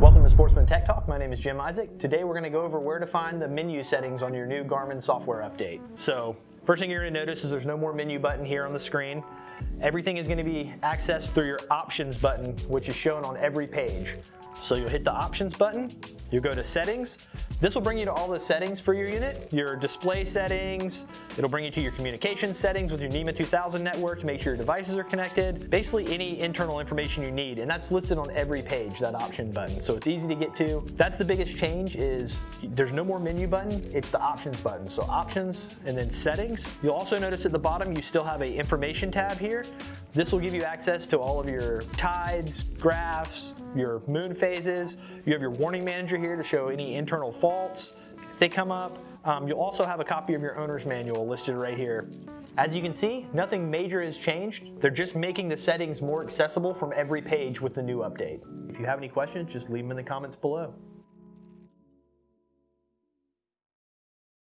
Welcome to Sportsman Tech Talk. My name is Jim Isaac. Today we're going to go over where to find the menu settings on your new Garmin software update. So first thing you're going to notice is there's no more menu button here on the screen. Everything is going to be accessed through your options button, which is shown on every page. So you'll hit the options button, you go to settings. This will bring you to all the settings for your unit, your display settings, it'll bring you to your communication settings with your NMEA 2000 network to make sure your devices are connected, basically any internal information you need, and that's listed on every page, that option button, so it's easy to get to. That's the biggest change is there's no more menu button, it's the options button. So options and then settings. You'll also notice at the bottom you still have a information tab here. This will give you access to all of your tides, graphs, your moon phases. You have your warning manager here to show any internal faults if they come up. Um, you'll also have a copy of your owner's manual listed right here. As you can see, nothing major has changed. They're just making the settings more accessible from every page with the new update. If you have any questions, just leave them in the comments below.